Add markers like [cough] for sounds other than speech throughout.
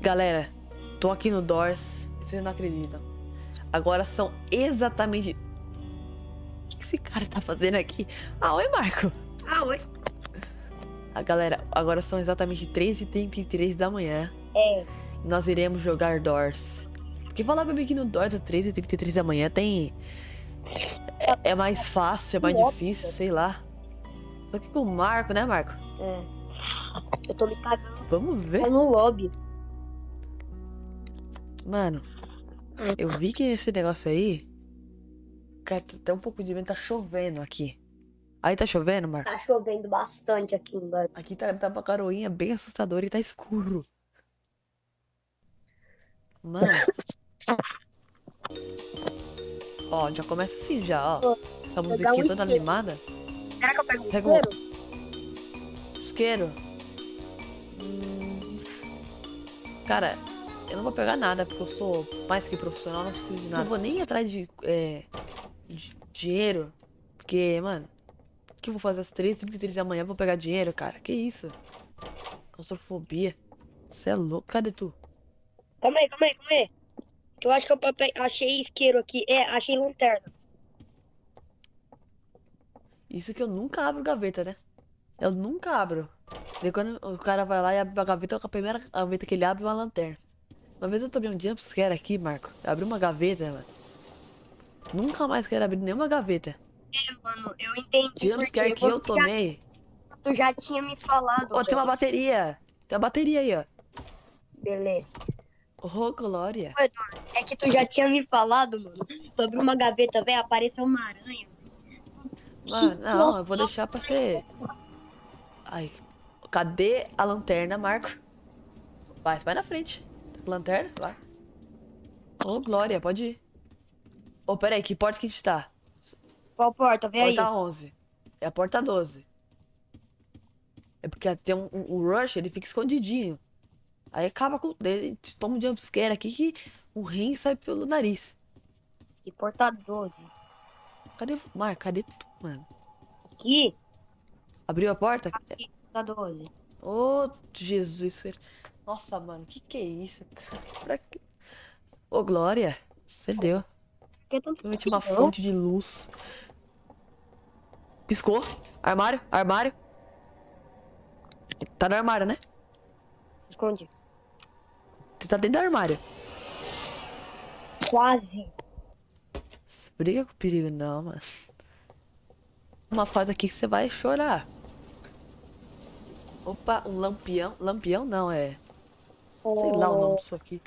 Galera, tô aqui no Doors. Vocês não acreditam. Agora são exatamente. O que esse cara tá fazendo aqui? Ah, oi, Marco. Ah, oi. Ah, galera, agora são exatamente 3h33 da manhã. É. Nós iremos jogar Doors. Porque falar pra mim que no Doors às 3h33 da manhã tem. É, é mais fácil, é mais difícil, sei lá. Só que com o Marco, né, Marco? É. Eu tô me cagando Vamos ver. no lobby. Mano, eu vi que esse negócio aí. Cara, tá até um pouco de vento, tá chovendo aqui. Aí tá chovendo, Marco? Tá chovendo bastante aqui embaixo. Aqui tá, tá uma garoinha bem assustadora e tá escuro. Mano. [laughs] Ó, já começa assim já, ó. Essa musiquinha toda isqueiro. animada. Será que eu pego um um- isqueiro? Isqueiro. Hum, Cara, eu não vou pegar nada, porque eu sou mais que profissional, não preciso de nada. Não vou nem ir atrás de, é, de dinheiro. Porque, mano, o que eu vou fazer às 3h33 da manhã? Vou pegar dinheiro, cara. Que isso? Claustrofobia. Você é louco? Cadê tu? Calma aí, calma aí, calma aí. Eu acho que eu pape- achei isqueiro aqui. É, achei lanterna. Isso que eu nunca abro gaveta, né? Eu nunca abro. Daí quando o cara vai lá e abre a gaveta, a primeira gaveta que ele abre é uma lanterna. Uma vez eu tomei um jumpscare aqui, Marco. Eu abri uma gaveta, mano. Nunca mais quero abrir nenhuma gaveta. É, mano, eu entendi. Jumpscare que eu tomei. Já, tu já tinha me falado. Ó, tem uma bateria. Tem uma bateria aí, ó. Beleza. Ô, Glória. É que tu já tinha me falado, mano. Tu abriu uma gaveta, velho, apareceu uma aranha. Mano, [laughs] não, eu vou deixar pra ser. Ai, cadê a lanterna, Marco? Vai, vai na frente. Lanterna? Vai. Ô, Glória, pode ir. Ô, peraí, que porta que a gente tá? Qual porta? Vem aí. Porta 11. É a porta 12. É porque tem um, um- o Rush, ele fica escondidinho. Aí acaba com. Ele toma um jumpscare aqui que o rim sai pelo nariz. Que porta 12. Cadê. Marco, cadê tu, mano? Aqui. Abriu a porta? Aqui, porta 12. Ô, Jesus. Nossa, mano, que que é isso, cara? Pra quê? Ô, Glória, você deu. Que Realmente uma fonte de luz. Piscou. Armário, armário. Tá no armário, né? Esconde. Você tá dentro do armário. Quase. Briga com perigo, não, mano. Uma fase aqui que você vai chorar. Opa, um lampião. Lampião não, é. Sei lá o nome disso aqui.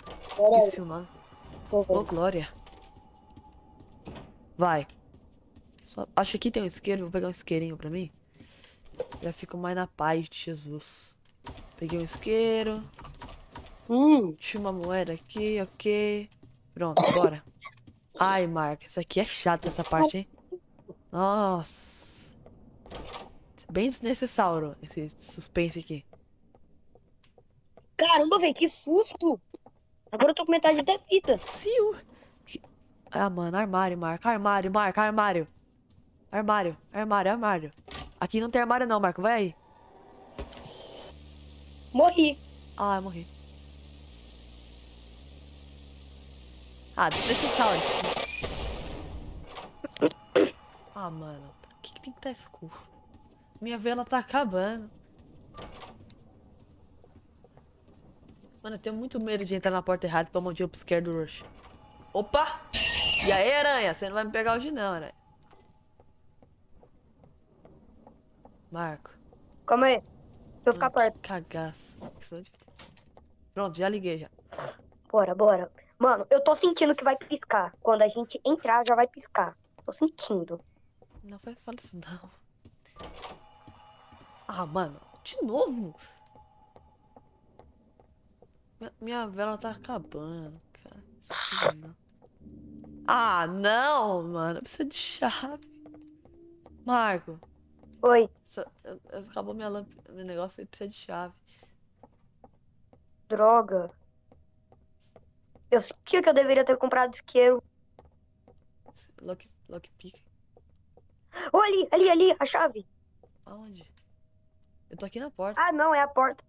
Esqueci o nome. Ô, Glória. Vai. Só- Acho que aqui tem um isqueiro. Vou pegar um isqueirinho pra mim. Já fico mais na paz de Jesus. Peguei um isqueiro. Hum, Tinha uma moeda aqui, ok. Pronto, bora. Ai, Marco, isso aqui é chato essa parte, hein? Nossa. Bem desnecessário esse suspense aqui. Caramba, velho, que susto. Agora eu tô com metade da vida. Siu. Ah, mano, armário, Marco. Armário, Marco, armário. Armário, armário, armário. Aqui não tem armário não, Marco. Vai aí. Morri. Ah, eu morri. Ah, desnecessário. Ah, mano. Por que, que tem que estar escuro? Minha vela tá acabando. Mano, eu tenho muito medo de entrar na porta errada e tomar um jumpscare do Rush. Opa! E aí, aranha? Você não vai me pegar hoje não, aranha. Marco. Calma aí. Deixa eu ficar perto. Cagaço. Pronto, já liguei já. Bora, bora. Mano, eu tô sentindo que vai piscar. Quando a gente entrar, já vai piscar. Tô sentindo. Não vai falar isso não. Ah, mano, de novo. Minha, vela tá acabando, cara. Ah, não, mano. Precisa de chave. Marco, Oi. essa- acabou minha lâmpada, meu negócio e precisa de chave. Droga. Eu sentia que eu deveria ter comprado isqueiro. Lock, lockpick. Ô, ali, ali, ali, a chave. Aonde? Eu tô aqui na porta. Ah, não, é a porta.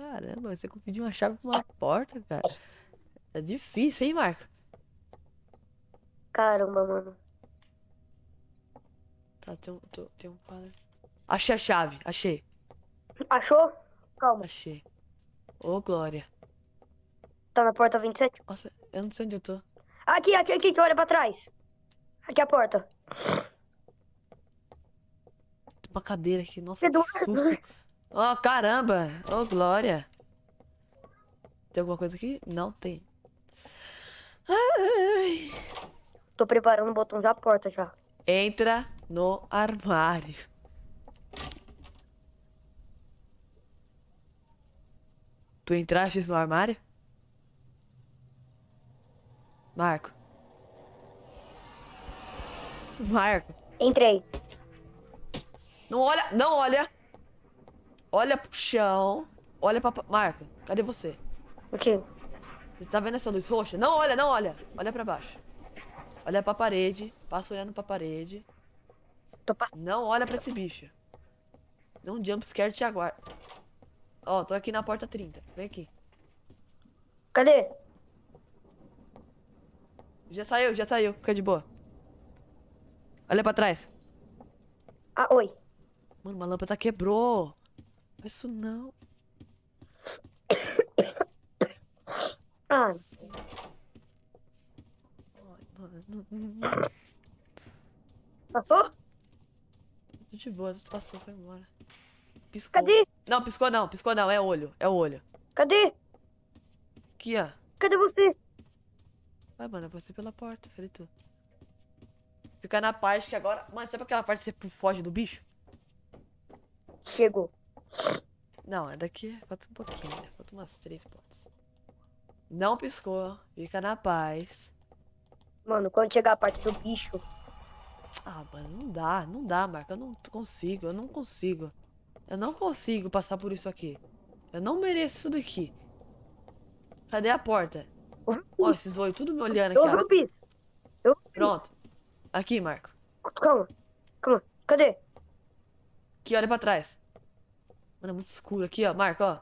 Caramba, você pediu uma chave pra uma porta, cara. É difícil, hein, Marco? Caramba, mano. Tá, tem um, tô- tem um quadro. Achei a chave, achei, Achou? Calma. achei. Ô, Glória. Tá na porta 27? Nossa, eu não sei onde eu tô. Aqui, aqui, aqui, olha pra trás. Aqui é a porta. Tem uma cadeira aqui, nossa, que susto. Ó, caramba! Ô, Glória. Tem alguma coisa aqui? Não tem. Ai. Tô preparando o botão da porta já. Entra no armário. Tu entraste no armário? Marco. Marco. Entrei. Não olha, não olha. Olha pro chão. Olha pra... Marco, cadê você? O quê? Você tá vendo essa luz roxa? Não olha, não olha. Olha pra baixo. Olha pra parede. Passa olhando pra parede. Tô pa... Não olha pra esse bicho. Não jump scare te aguarda. Ó, tô aqui na porta 30. Vem aqui. Cadê? Já saiu, já saiu. Fica de boa. Olha pra trás. Ah, oi. Mano, uma lâmpada quebrou. Isso não. Ah, Ai, mano. passou? Tô de boa, passou, foi embora. Piscou. Cadê? Não, piscou não, piscou não. É olho, é olho. Cadê? Aqui, ó. Cadê você? Vai, mano, eu passei pela porta, falei tu. Fica na parte que agora. Mano, sabe aquela parte que você foge do bicho? Chegou. Não, é daqui. Falta um pouquinho, né? Falta umas três pontas. Não piscou. Fica na paz. Mano, quando chegar a parte do bicho, Ah, mano, não dá, não dá, Marco. Eu não consigo, eu não consigo. Eu não consigo passar por isso aqui. Eu não mereço isso daqui. Cadê a porta? Ó, esses olhos tudo me olhando aqui, ó. Eu. Pronto. Aqui, Marco. Calma. Calma. Cadê? Aqui, olha pra trás. Mano, é muito escuro aqui, ó. Marco, ó.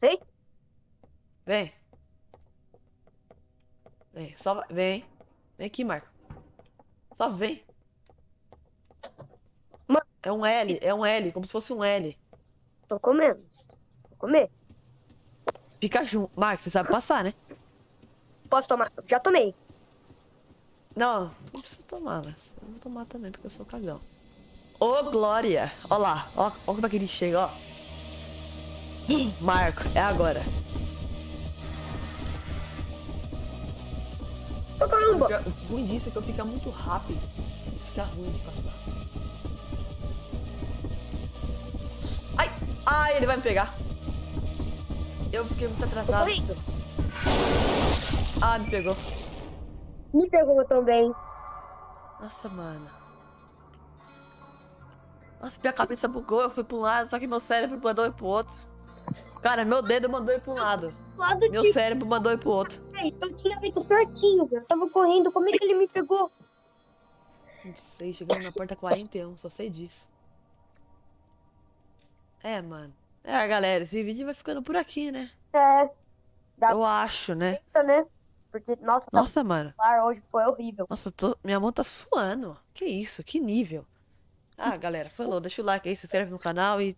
Sei? Vem. Vem, só vem. Vem aqui, Marco. Só vem. Ma- É um L, é um L, como se fosse um L. Tô comendo. Vou comer. Fica junto. Marco, você sabe passar, né? Posso tomar? Já tomei. Não, não precisa tomar, mas eu vou tomar também, porque eu sou cagão. Ô, Glória! Ó lá, ó, ó como é que ele chega, ó. Marco, é agora. Ô, caramba. O ruim disso é que eu fico muito rápido. Fica ruim de passar. Ai! Ai, ele vai me pegar. Eu fiquei muito Tô atrasado. correndo. Ah, me pegou. Me pegou também. Nossa, mano. Nossa, minha cabeça bugou, eu fui pra um lado, só que meu cérebro mandou ir pro outro. Cara, meu dedo mandou ir pra um lado. Lado Meu cérebro mandou ir pro outro. Eu tinha feito certinho, velho. Eu tava correndo. Como é que ele me pegou? Não sei, chegamos na porta 41, só sei disso. É, mano. É, galera, esse vídeo vai ficando por aqui, né? É, Tá. Eu acho, né? tá, né? Porque, nossa, tá Nossa, mano. celular hoje foi horrível. Nossa, tô- minha mão tá suando. Que isso? Que nível? Ah, galera, falou. Deixa o like aí, se inscreve no canal e